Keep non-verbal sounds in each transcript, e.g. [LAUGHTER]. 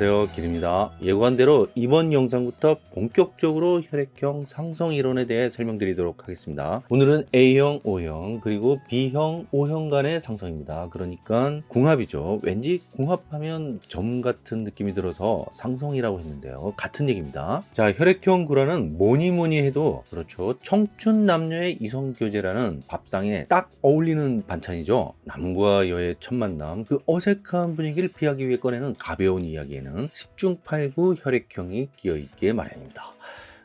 안녕하세요. 길입니다. 예고한 대로 이번 영상부터 본격적으로 혈액형 상성 이론에 대해 설명드리도록 하겠습니다. 오늘은 A형, O형 그리고 B형, O형 간의 상성입니다. 그러니까 궁합이죠. 왠지 궁합하면 점 같은 느낌이 들어서 상성이라고 했는데요. 같은 얘기입니다. 자 혈액형 구라는 뭐니 뭐니 해도 그렇죠. 청춘 남녀의 이성교제라는 밥상에 딱 어울리는 반찬이죠. 남과 여의 첫 만남 그 어색한 분위기를 피하기 위해 꺼내는 가벼운 이야기에는 10중 8구 혈액형이 끼어있기에 마련입니다.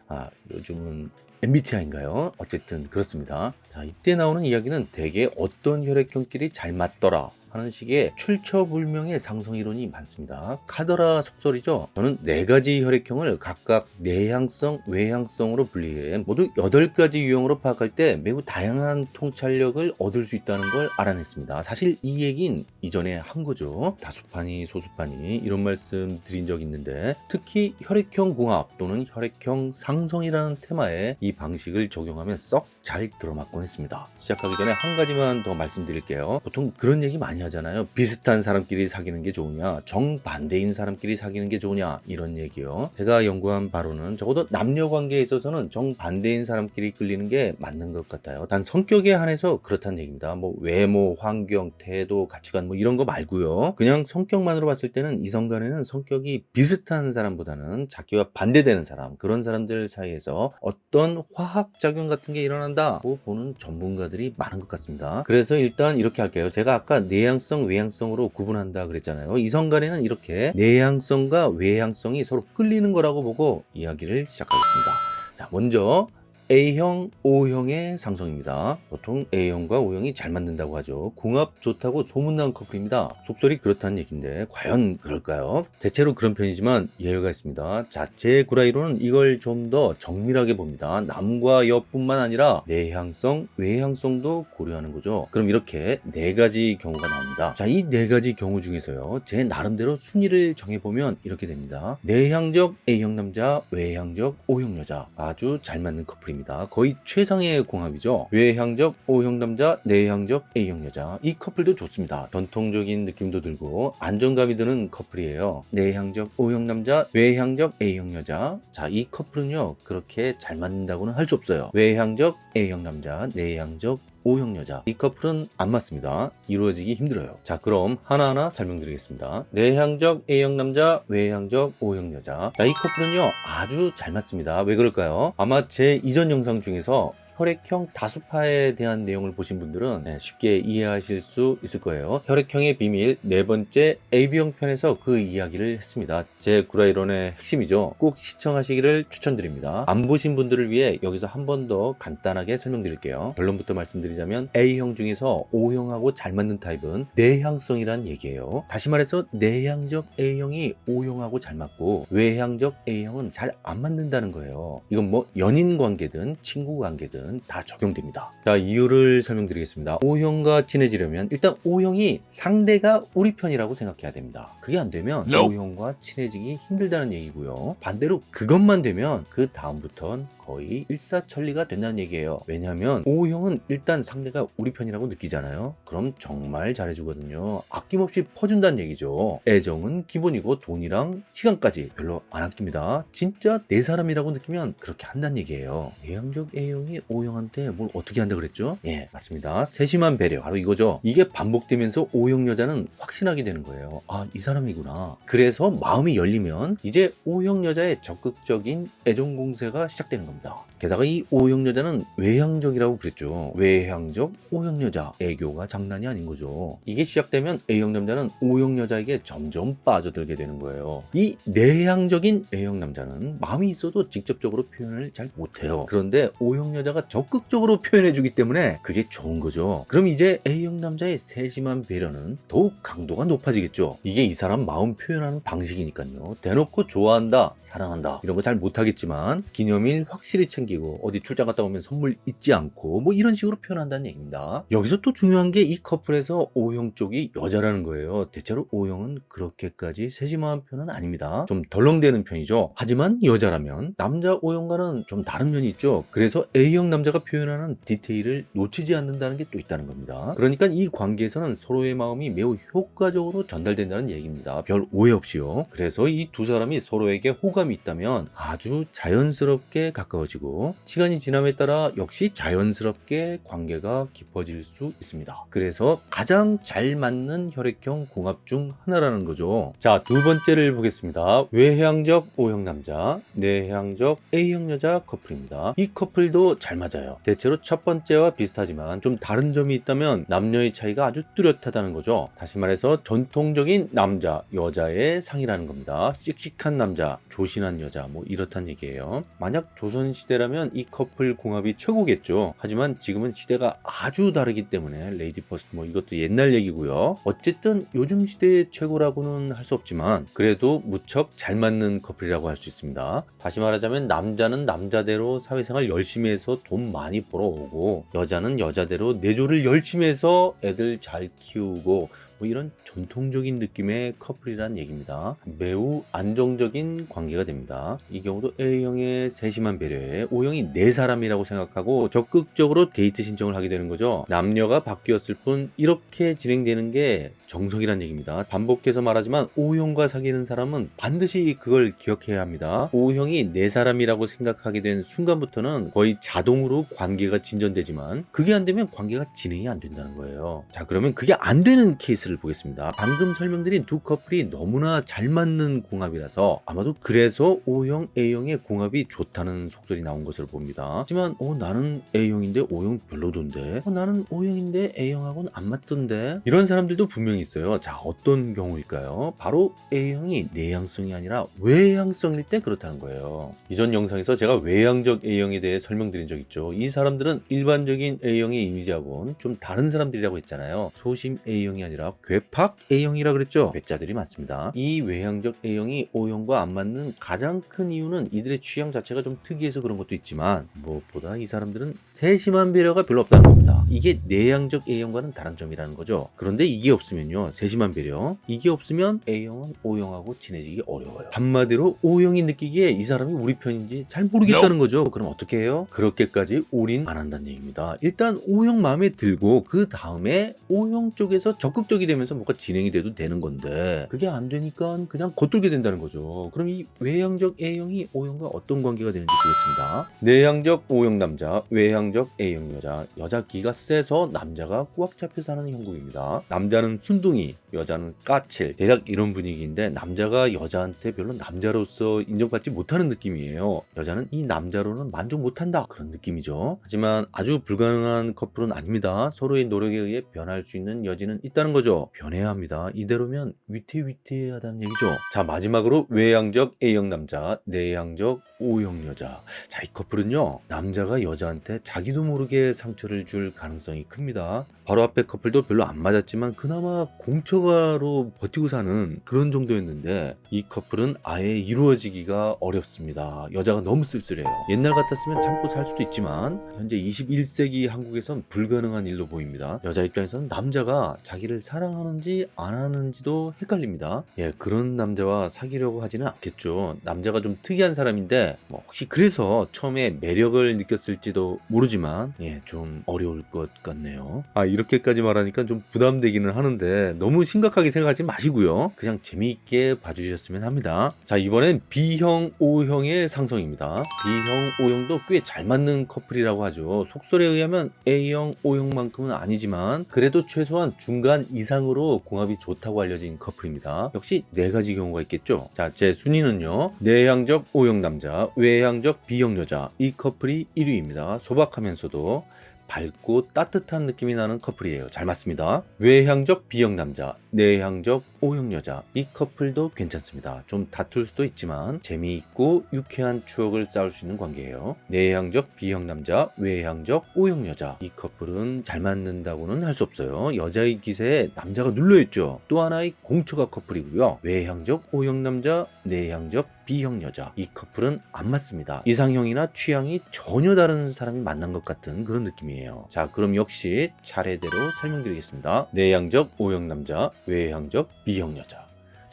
아, 요즘은 MBTI인가요? 어쨌든 그렇습니다. 자, 이때 나오는 이야기는 대개 어떤 혈액형끼리 잘 맞더라 하는 식의 출처불명의 상성이론이 많습니다. 카더라 속설이죠. 저는 네 가지 혈액형을 각각 내향성, 외향성으로 분리해 모두 8가지 유형으로 파악할 때 매우 다양한 통찰력을 얻을 수 있다는 걸 알아냈습니다. 사실 이 얘긴 이전에 한 거죠. 다수파니, 소수파니 이런 말씀 드린 적 있는데 특히 혈액형 궁합 또는 혈액형 상성이라는 테마에 이 방식을 적용하면 썩 잘 들어맞곤 했습니다. 시작하기 전에 한 가지만 더 말씀드릴게요. 보통 그런 얘기 많이 하잖아요. 비슷한 사람끼리 사귀는 게 좋으냐, 정반대인 사람끼리 사귀는 게 좋으냐 이런 얘기요. 제가 연구한 바로는 적어도 남녀 관계에 있어서는 정반대인 사람끼리 끌리는 게 맞는 것 같아요. 단 성격에 한해서 그렇다는 얘기입니다. 뭐 외모, 환경, 태도, 가치관 뭐 이런 거 말고요. 그냥 성격만으로 봤을 때는 이성 간에는 성격이 비슷한 사람보다는 자기와 반대되는 사람 그런 사람들 사이에서 어떤 화학 작용 같은 게 일어난다고 보는 전문가들이 많은 것 같습니다. 그래서 일단 이렇게 할게요. 제가 아까 내향 성, 외향성으로 구분한다 그랬잖아요. 이성 간에는 이렇게 내향성과 외향성이 서로 끌리는 거라고 보고 이야기를 시작하겠습니다. 자, 먼저 A형, O형의 상성입니다. 보통 A형과 O형이 잘 맞는다고 하죠. 궁합 좋다고 소문난 커플입니다. 속설이 그렇다는 얘기인데 과연 그럴까요? 대체로 그런 편이지만 예외가 있습니다. 자체 구라이로는 이걸 좀 더 정밀하게 봅니다. 남과 여뿐만 아니라 내향성, 외향성도 고려하는 거죠. 그럼 이렇게 네 가지 경우가 나옵니다. 자, 이 네 가지 경우 중에서요. 제 나름대로 순위를 정해보면 이렇게 됩니다. 내향적 A형 남자, 외향적 O형 여자. 아주 잘 맞는 커플입니다. 거의 최상의 궁합이죠. 외향적 O형 남자, 내향적 A형 여자. 이 커플도 좋습니다. 전통적인 느낌도 들고 안정감이 드는 커플이에요. 내향적 O형 남자, 외향적 A형 여자. 자, 이 커플은요. 그렇게 잘 맞는다고는 할 수 없어요. 외향적 A형 남자, 내향적 O형 여자. 이 커플은 안 맞습니다. 이루어지기 힘들어요. 자 그럼 하나하나 설명드리겠습니다. 내향적 A형 남자 외향적 O형 여자. 자 이 커플은요 아주 잘 맞습니다. 왜 그럴까요? 아마 제 이전 영상 중에서 혈액형 다수파에 대한 내용을 보신 분들은 네, 쉽게 이해하실 수 있을 거예요. 혈액형의 비밀 네 번째 AB형 편에서 그 이야기를 했습니다. 제 구라이론의 핵심이죠. 꼭 시청하시기를 추천드립니다. 안 보신 분들을 위해 여기서 한 번 더 간단하게 설명드릴게요. 결론부터 말씀드리자면 A형 중에서 O형하고 잘 맞는 타입은 내향성이란 얘기예요. 다시 말해서 내향적 A형이 O형하고 잘 맞고 외향적 A형은 잘 안 맞는다는 거예요. 이건 뭐 연인 관계든 친구 관계든 다 적용됩니다. 자 이유를 설명드리겠습니다. O형과 친해지려면 일단 O형이 상대가 우리 편이라고 생각해야 됩니다. 그게 안 되면 O형과 친해지기 힘들다는 얘기고요. 반대로 그것만 되면 그 다음부턴 거의 일사천리가 된다는 얘기예요. 왜냐하면 O형은 일단 상대가 우리 편이라고 느끼잖아요. 그럼 정말 잘해주거든요. 아낌없이 퍼준다는 얘기죠. 애정은 기본이고 돈이랑 시간까지 별로 안 아낍니다. 진짜 내 사람이라고 느끼면 그렇게 한다는 얘기예요. 내향적 A형이 O형한테 뭘 어떻게 한다 그랬죠? 예, 맞습니다. 세심한 배려, 바로 이거죠. 이게 반복되면서 O형 여자는 확신하게 되는 거예요. 아, 이 사람이구나. 그래서 마음이 열리면 이제 O형 여자의 적극적인 애정 공세가 시작되는 겁니다. 게다가 이 O형 여자는 외향적이라고 그랬죠. 외향적 O형 여자. 애교가 장난이 아닌 거죠. 이게 시작되면 A형 남자는 O형 여자에게 점점 빠져들게 되는 거예요. 이 내향적인 A형 남자는 마음이 있어도 직접적으로 표현을 잘 못해요. 그런데 O형 여자가 적극적으로 표현해주기 때문에 그게 좋은 거죠. 그럼 이제 A형 남자의 세심한 배려는 더욱 강도가 높아지겠죠. 이게 이 사람 마음 표현하는 방식이니까요. 대놓고 좋아한다, 사랑한다 이런 거 잘 못하겠지만 기념일 확실히 챙기고 어디 출장 갔다 오면 선물 잊지 않고 뭐 이런 식으로 표현한다는 얘기입니다. 여기서 또 중요한 게 이 커플에서 O형 쪽이 여자라는 거예요. 대체로 O형은 그렇게까지 세심한 편은 아닙니다. 좀 덜렁대는 편이죠. 하지만 여자라면 남자 O형과는 좀 다른 면이 있죠. 그래서 A형 남자가 표현하는 디테일을 놓치지 않는다는 게 또 있다는 겁니다. 그러니까 이 관계에서는 서로의 마음이 매우 효과적으로 전달된다는 얘기입니다. 별 오해 없이요. 그래서 이 두 사람이 서로에게 호감이 있다면 아주 자연스럽게 가까워지고 시간이 지남에 따라 역시 자연스럽게 관계가 깊어질 수 있습니다. 그래서 가장 잘 맞는 혈액형 궁합 중 하나라는 거죠. 자, 두 번째를 보겠습니다. 외향적 O형 남자, 내향적 A형 여자 커플입니다. 이 커플도 잘 맞아요. 대체로 첫 번째와 비슷하지만 좀 다른 점이 있다면 남녀의 차이가 아주 뚜렷하다는 거죠. 다시 말해서 전통적인 남자, 여자의 상이라는 겁니다. 씩씩한 남자, 조신한 여자, 뭐 이렇단 얘기예요. 만약 조선시대라면 이 커플 궁합이 최고겠죠. 하지만 지금은 시대가 아주 다르기 때문에 레이디 퍼스트 뭐 이것도 옛날 얘기고요. 어쨌든 요즘 시대의 최고라고는 할 수 없지만 그래도 무척 잘 맞는 커플이라고 할 수 있습니다. 다시 말하자면 남자는 남자대로 사회생활 열심히 해서 돈 많이 벌어오고 여자는 여자대로 내조를 열심히 해서 애들 잘 키우고 뭐 이런 전통적인 느낌의 커플이란 얘기입니다. 매우 안정적인 관계가 됩니다. 이 경우도 A형의 세심한 배려에 O형이 네 사람이라고 생각하고 적극적으로 데이트 신청을 하게 되는 거죠. 남녀가 바뀌었을 뿐 이렇게 진행되는 게 정석이란 얘기입니다. 반복해서 말하지만 O형과 사귀는 사람은 반드시 그걸 기억해야 합니다. O형이 네 사람이라고 생각하게 된 순간부터는 거의 자동으로 관계가 진전되지만 그게 안 되면 관계가 진행이 안 된다는 거예요. 자 그러면 그게 안 되는 케이스를 보겠습니다. 방금 설명드린 두 커플이 너무나 잘 맞는 궁합이라서 아마도 그래서 O형, A형의 궁합이 좋다는 속설이 나온 것으로 봅니다. 하지만 어, 나는 A형인데 O형 별로던데 어, 나는 O형인데 A형하고는 안 맞던데 이런 사람들도 분명히 있어요. 자 어떤 경우일까요? 바로 A형이 내향성이 아니라 외향성일 때 그렇다는 거예요. 이전 영상에서 제가 외향적 A형에 대해 설명드린 적 있죠. 이 사람들은 일반적인 A형의 이미지하고는 좀 다른 사람들이라고 했잖아요. 소심 A형이 아니라 괴팍 A형이라 그랬죠. 괴짜들이 많습니다. 이 외향적 A형이 O형과 안 맞는 가장 큰 이유는 이들의 취향 자체가 좀 특이해서 그런 것도 있지만 무엇보다 이 사람들은 세심한 배려가 별로 없다는 겁니다. 이게 내향적 A형과는 다른 점이라는 거죠. 그런데 이게 없으면요. 세심한 배려. 이게 없으면 A형은 O형하고 친해지기 어려워요. 한마디로 O형이 느끼기에 이 사람이 우리 편인지 잘 모르겠다는 거죠. 그럼 어떻게 해요? 그렇게까지 올인 안 한다는 얘기입니다. 일단 O형 마음에 들고 그 다음에 O형 쪽에서 적극적 이 되면서 뭔가 진행이 돼도 되는 건데 그게 안 되니까 그냥 겉돌게 된다는 거죠. 그럼 이 외향적 A형이 O형과 어떤 관계가 되는지 보겠습니다. 내향적 O형 남자, 외향적 A형 여자. 여자 기가 세서 남자가 꽉 잡혀 사는 형국입니다. 남자는 순둥이, 여자는 까칠. 대략 이런 분위기인데 남자가 여자한테 별로 남자로서 인정받지 못하는 느낌이에요. 여자는 이 남자로는 만족 못한다. 그런 느낌이죠. 하지만 아주 불가능한 커플은 아닙니다. 서로의 노력에 의해 변할 수 있는 여지는 있다는 거죠. 변해야 합니다. 이대로면 위태위태하다는 얘기죠. 자, 마지막으로 외향적 A형 남자, 내향적 O형 여자. 자, 이 커플은요. 남자가 여자한테 자기도 모르게 상처를 줄 가능성이 큽니다. 바로 앞에 커플도 별로 안 맞았지만 그나마 공처가로 버티고 사는 그런 정도였는데 이 커플은 아예 이루어지기가 어렵습니다. 여자가 너무 쓸쓸해요. 옛날 같았으면 참고 살 수도 있지만 현재 21세기 한국에선 불가능한 일로 보입니다. 여자 입장에서는 남자가 자기를 사랑 하는지 안 하는지도 헷갈립니다. 예, 그런 남자와 사귀려고 하지는 않겠죠. 남자가 좀 특이한 사람인데 뭐 혹시 그래서 처음에 매력을 느꼈을지도 모르지만 예, 좀 어려울 것 같네요. 아, 이렇게까지 말하니까 좀 부담되기는 하는데 너무 심각하게 생각하지 마시고요. 그냥 재미있게 봐주셨으면 합니다. 자, 이번엔 B형, O형의 상성입니다. B형, O형도 꽤 잘 맞는 커플이라고 하죠. 속설에 의하면 A형, O형만큼은 아니지만 그래도 최소한 중간 이상으로 궁합이 좋다고 알려진 커플입니다. 역시 네 가지 경우가 있겠죠. 자, 제 순위는요. 내향적 O형 남자, 외향적 B형 여자 이 커플이 1위입니다. 소박하면서도 밝고 따뜻한 느낌이 나는 커플이에요. 잘 맞습니다. 외향적 B형 남자, 내향적 O형 여자. 이 커플도 괜찮습니다. 좀 다툴 수도 있지만 재미있고 유쾌한 추억을 쌓을 수 있는 관계예요. 내향적 B형 남자, 외향적 O형 여자. 이 커플은 잘 맞는다고는 할 수 없어요. 여자의 기세에 남자가 눌려있죠. 또 하나의 공처가 커플이고요. 외향적 O형 남자, 내향적 B형 여자. 이 커플은 안 맞습니다. 이상형이나 취향이 전혀 다른 사람이 만난 것 같은 그런 느낌이에요. 자, 그럼 역시 차례대로 설명드리겠습니다. 내향적 O형 남자, 외향적 B 형 여자.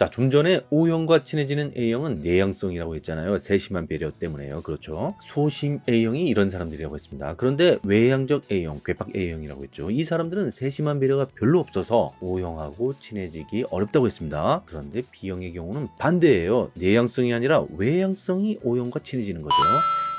자, 좀 전에 O형과 친해지는 A형은 내향성이라고 했잖아요. 세심한 배려 때문에요. 그렇죠. 소심 A형이 이런 사람들이라고 했습니다. 그런데 외향적 A형, 괴팍 A형이라고 했죠. 이 사람들은 세심한 배려가 별로 없어서 O형하고 친해지기 어렵다고 했습니다. 그런데 B형의 경우는 반대예요. 내향성이 아니라 외향성이 O형과 친해지는 거죠.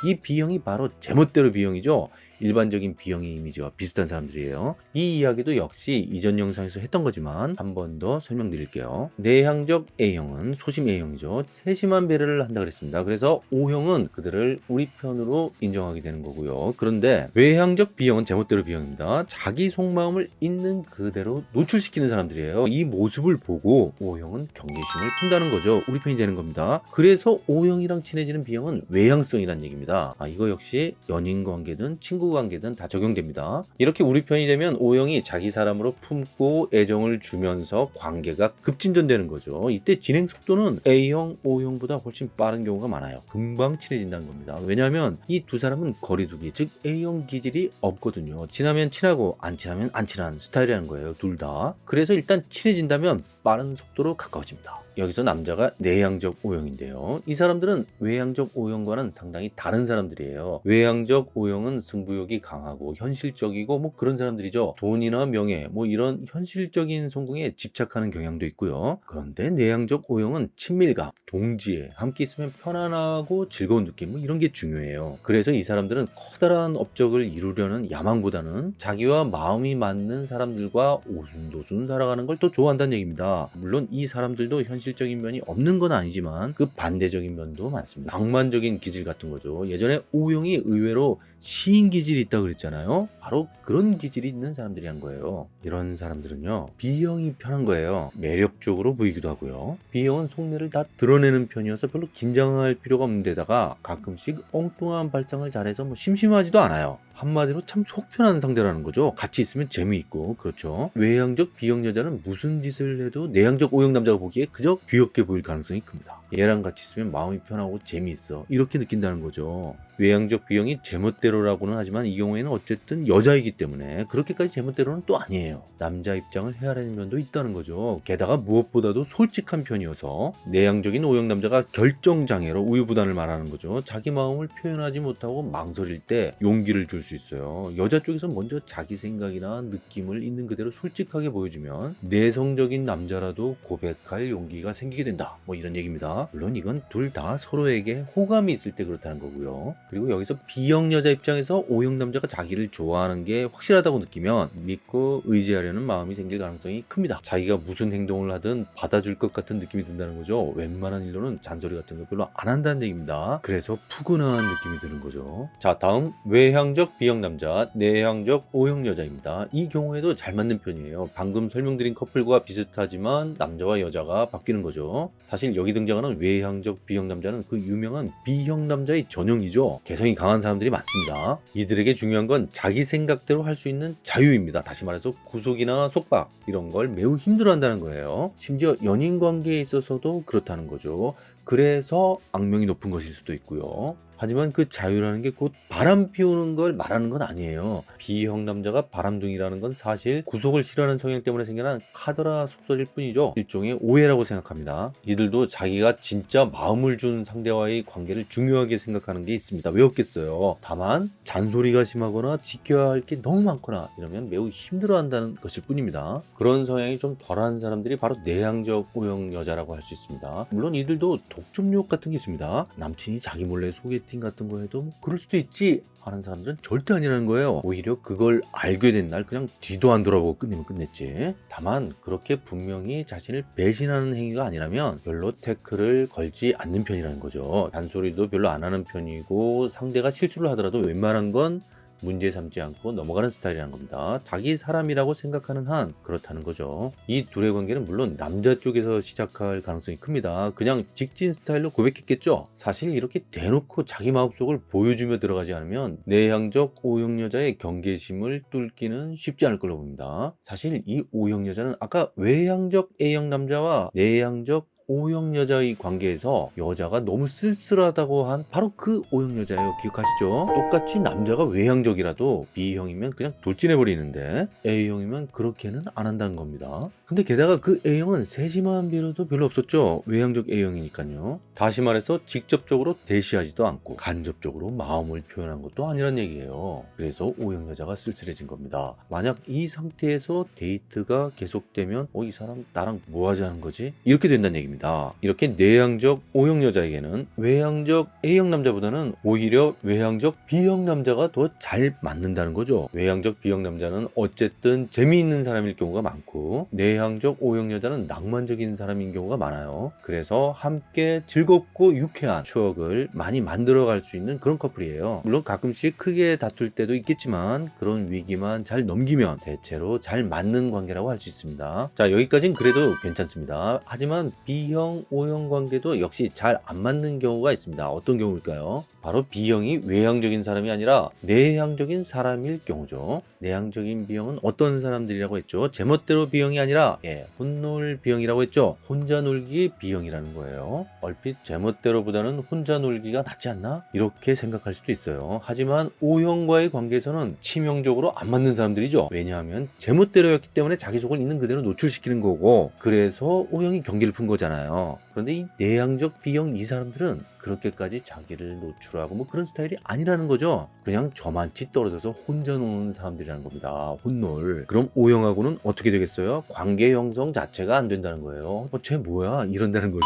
이 B형이 바로 제멋대로 B형이죠. 일반적인 B형의 이미지와 비슷한 사람들이에요. 이 이야기도 역시 이전 영상에서 했던 거지만 한 번 더 설명드릴게요. 내향적 A형은 소심 A형이죠. 세심한 배려를 한다 그랬습니다. 그래서 O형은 그들을 우리 편으로 인정하게 되는 거고요. 그런데 외향적 B형은 제멋대로 B형입니다. 자기 속마음을 있는 그대로 노출시키는 사람들이에요. 이 모습을 보고 O형은 경계심을 푼다는 거죠. 우리 편이 되는 겁니다. 그래서 O형이랑 친해지는 B형은 외향성이란 얘기입니다. 아, 이거 역시 연인 관계든 친구 관계든 다 적용됩니다. 이렇게 우리 편이 되면 O형이 자기 사람으로 품고 애정을 주면서 관계가 급진전되는 거죠. 이때 진행 속도는 A형, O형보다 훨씬 빠른 경우가 많아요. 금방 친해진다는 겁니다. 왜냐하면 이 두 사람은 거리두기, 즉 A형 기질이 없거든요. 친하면 친하고 안 친하면 안 친한 스타일이라는 거예요. 둘 다. 그래서 일단 친해진다면 빠른 속도로 가까워집니다. 여기서 남자가 내향적 O형인데요. 이 사람들은 외향적 O형과는 상당히 다른 사람들이에요. 외향적 O형은 승부욕이 강하고 현실적이고 뭐 그런 사람들이죠. 돈이나 명예 뭐 이런 현실적인 성공에 집착하는 경향도 있고요. 그런데 내향적 O형은 친밀감, 동지애, 함께 있으면 편안하고 즐거운 느낌 뭐 이런 게 중요해요. 그래서 이 사람들은 커다란 업적을 이루려는 야망보다는 자기와 마음이 맞는 사람들과 오순도순 살아가는 걸 더 좋아한다는 얘기입니다. 물론 이 사람들도 현 실적인 면이 없는 건 아니지만 그 반대적인 면도 많습니다. 낭만적인 기질 같은 거죠. 예전에 O형이 의외로 시인 기질이 있다고 그랬잖아요. 바로 그런 기질이 있는 사람들이 한 거예요. 이런 사람들은요. B형이 편한 거예요. 매력적으로 보이기도 하고요. B형은 속내를 다 드러내는 편이어서 별로 긴장할 필요가 없는 데다가 가끔씩 엉뚱한 발상을 잘해서 뭐 심심하지도 않아요. 한마디로 참 속편한 상대라는 거죠. 같이 있으면 재미있고 그렇죠. 외향적 B형 여자는 무슨 짓을 해도 내향적 O형 남자가 보기에 그저 귀엽게 보일 가능성이 큽니다. 얘랑 같이 있으면 마음이 편하고 재미있어 이렇게 느낀다는 거죠. 외향적 B형이 제멋대로라고는 하지만 이 경우에는 어쨌든 여자이기 때문에 그렇게까지 제멋대로는 또 아니에요. 남자 입장을 헤아리는 면도 있다는 거죠. 게다가 무엇보다도 솔직한 편이어서 내향적인 O형 남자가 결정장애로 우유부단을 말하는 거죠. 자기 마음을 표현하지 못하고 망설일 때 용기를 줄수 있어요. 여자 쪽에서 먼저 자기 생각이나 느낌을 있는 그대로 솔직하게 보여주면 내성적인 남자라도 고백할 용기가 생기게 된다. 뭐 이런 얘기입니다. 물론 이건 둘 다 서로에게 호감이 있을 때 그렇다는 거고요. 그리고 여기서 B형 여자 입장에서 O형 남자가 자기를 좋아하는 게 확실하다고 느끼면 믿고 의지하려는 마음이 생길 가능성이 큽니다. 자기가 무슨 행동을 하든 받아줄 것 같은 느낌이 든다는 거죠. 웬만한 일로는 잔소리 같은 거 별로 안 한다는 얘기입니다. 그래서 푸근한 느낌이 드는 거죠. 자, 다음 외향적 B형 남자, 내향적 O형 여자입니다. 이 경우에도 잘 맞는 편이에요. 방금 설명드린 커플과 비슷하지만 남자와 여자가 바뀌는 거죠. 사실 여기 등장하는 외향적 B형 남자는 그 유명한 B형 남자의 전형이죠. 개성이 강한 사람들이 많습니다. 이들에게 중요한 건 자기 생각대로 할 수 있는 자유입니다. 다시 말해서 구속이나 속박 이런 걸 매우 힘들어한다는 거예요. 심지어 연인 관계에 있어서도 그렇다는 거죠. 그래서 악명이 높은 것일 수도 있고요. 하지만 그 자유라는 게 곧 바람 피우는 걸 말하는 건 아니에요. B형 남자가 바람둥이라는 건 사실 구속을 싫어하는 성향 때문에 생겨난 카더라 속설일 뿐이죠. 일종의 오해라고 생각합니다. 이들도 자기가 진짜 마음을 준 상대와의 관계를 중요하게 생각하는 게 있습니다. 왜 없겠어요? 다만 잔소리가 심하거나 지켜야 할 게 너무 많거나 이러면 매우 힘들어한다는 것일 뿐입니다. 그런 성향이 좀 덜한 사람들이 바로 내향적 O형 여자라고 할 수 있습니다. 물론 이들도 독점욕 같은 게 있습니다. 남친이 자기 몰래 소개팅 같은 거 해도 뭐 그럴 수도 있지 하는 사람들은 절대 아니라는 거예요. 오히려 그걸 알게 된 날 그냥 뒤도 안 돌아보고 끝내면 끝냈지. 다만 그렇게 분명히 자신을 배신하는 행위가 아니라면 별로 태클을 걸지 않는 편이라는 거죠. 단소리도 별로 안 하는 편이고 상대가 실수를 하더라도 웬만한 건 문제 삼지 않고 넘어가는 스타일이라는 겁니다. 자기 사람이라고 생각하는 한 그렇다는 거죠. 이 둘의 관계는 물론 남자 쪽에서 시작할 가능성이 큽니다. 그냥 직진 스타일로 고백했겠죠. 사실 이렇게 대놓고 자기 마음속을 보여주며 들어가지 않으면 내향적 O형 여자의 경계심을 뚫기는 쉽지 않을 걸로 봅니다. 사실 이 O형 여자는 아까 외향적 A형 남자와 내향적 O형 여자의 관계에서 여자가 너무 쓸쓸하다고 한 바로 그 O형 여자예요. 기억하시죠? 똑같이 남자가 외향적이라도 B형이면 그냥 돌진해버리는데 A형이면 그렇게는 안 한다는 겁니다. 근데 게다가 그 A형은 세심한 배려도 별로 없었죠. 외향적 A형이니까요. 다시 말해서 직접적으로 대시하지도 않고 간접적으로 마음을 표현한 것도 아니란 얘기예요. 그래서 O형 여자가 쓸쓸해진 겁니다. 만약 이 상태에서 데이트가 계속되면 어 이 사람 나랑 뭐 하자는 거지? 이렇게 된다는 얘기입니다. 이렇게 내향적 O형 여자에게는 외향적 A형 남자보다는 오히려 외향적 B형 남자가 더 잘 맞는다는 거죠. 외향적 B형 남자는 어쨌든 재미있는 사람일 경우가 많고 내향적 O형 여자는 낭만적인 사람인 경우가 많아요. 그래서 함께 즐겁고 유쾌한 추억을 많이 만들어갈 수 있는 그런 커플이에요. 물론 가끔씩 크게 다툴 때도 있겠지만 그런 위기만 잘 넘기면 대체로 잘 맞는 관계라고 할 수 있습니다. 자 여기까진 그래도 괜찮습니다. 하지만 B 형, O형 관계도 역시 잘 안 맞는 경우가 있습니다. 어떤 경우일까요? 바로 B형이 외향적인 사람이 아니라 내향적인 사람일 경우죠. 내향적인 B형은 어떤 사람들이라고 했죠? 제멋대로 B형이 아니라 예, 혼놀 B형이라고 했죠. 혼자 놀기 B형이라는 거예요. 얼핏 제멋대로보다는 혼자 놀기가 낫지 않나? 이렇게 생각할 수도 있어요. 하지만 O형과의 관계에서는 치명적으로 안 맞는 사람들이죠. 왜냐하면 제멋대로였기 때문에 자기 속을 있는 그대로 노출시키는 거고 그래서 O형이 경기를 푼 거잖아요. 그런데 이 내향적 B형 이 사람들은 그렇게까지 자기를 노출하고 뭐 그런 스타일이 아니라는 거죠. 그냥 저만치 떨어져서 혼자 노는 사람들이라는 겁니다. 혼놀. 그럼 O형하고는 어떻게 되겠어요? 관계 형성 자체가 안 된다는 거예요. 어, 쟤 뭐야? 이런다는 거죠.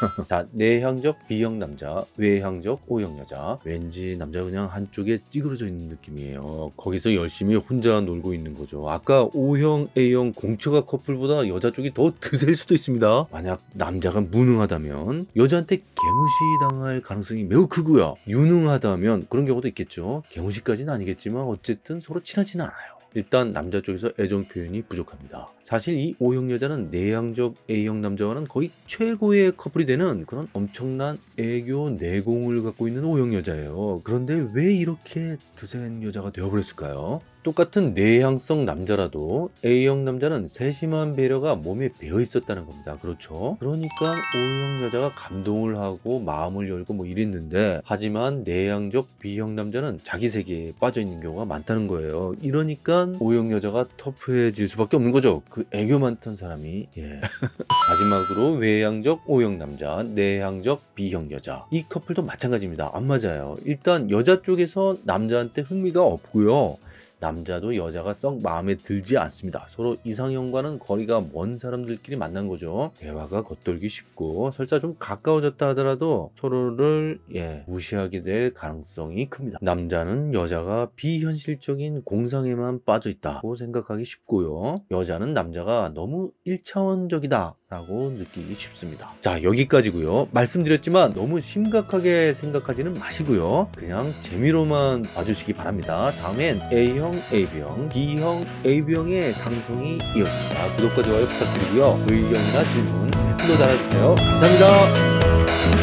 [LAUGHS] 자, 내향적 B형 남자, 외향적 O형 여자. 왠지 남자 그냥 한쪽에 찌그러져 있는 느낌이에요. 거기서 열심히 혼자 놀고 있는 거죠. 아까 O형, A형 공처가 커플보다 여자 쪽이 더 드셀 수도 있습니다. 만약 남자가 무 능하다면 여자한테 개무시 당할 가능성이 매우 크고요. 유능하다면 그런 경우도 있겠죠. 개무시까지는 아니겠지만 어쨌든 서로 친하지는 않아요. 일단 남자 쪽에서 애정 표현이 부족합니다. 사실 이 O형 여자는 내향적 A형 남자와는 거의 최고의 커플이 되는 그런 엄청난 애교 내공을 갖고 있는 O형 여자예요. 그런데 왜 이렇게 드센 여자가 되어버렸을까요? 똑같은 내향성 남자라도 A형 남자는 세심한 배려가 몸에 배어 있었다는 겁니다. 그렇죠? 그러니까 O형 여자가 감동을 하고 마음을 열고 뭐 이랬는데 하지만 내향적 B형 남자는 자기 세계에 빠져 있는 경우가 많다는 거예요. 이러니까 O형 여자가 터프해질 수밖에 없는 거죠. 그 애교 많던 사람이 예. [LAUGHS] 마지막으로 외향적 O형 남자, 내향적 B형 여자 이 커플도 마찬가지입니다. 안 맞아요. 일단 여자 쪽에서 남자한테 흥미가 없고요. 남자도 여자가 썩 마음에 들지 않습니다. 서로 이상형과는 거리가 먼 사람들끼리 만난 거죠. 대화가 겉돌기 쉽고 설사 좀 가까워졌다 하더라도 서로를 예, 무시하게 될 가능성이 큽니다. 남자는 여자가 비현실적인 공상에만 빠져 있다고 생각하기 쉽고요. 여자는 남자가 너무 1차원적이다 라고 느끼기 쉽습니다. 자 여기까지고요. 말씀드렸지만 너무 심각하게 생각하지는 마시고요. 그냥 재미로만 봐주시기 바랍니다. 다음엔 A형, AB형, B형, AB형의 상승이 이어집니다. 구독과 좋아요 부탁드리고요. 의견이나 질문 댓글로 달아주세요. 감사합니다.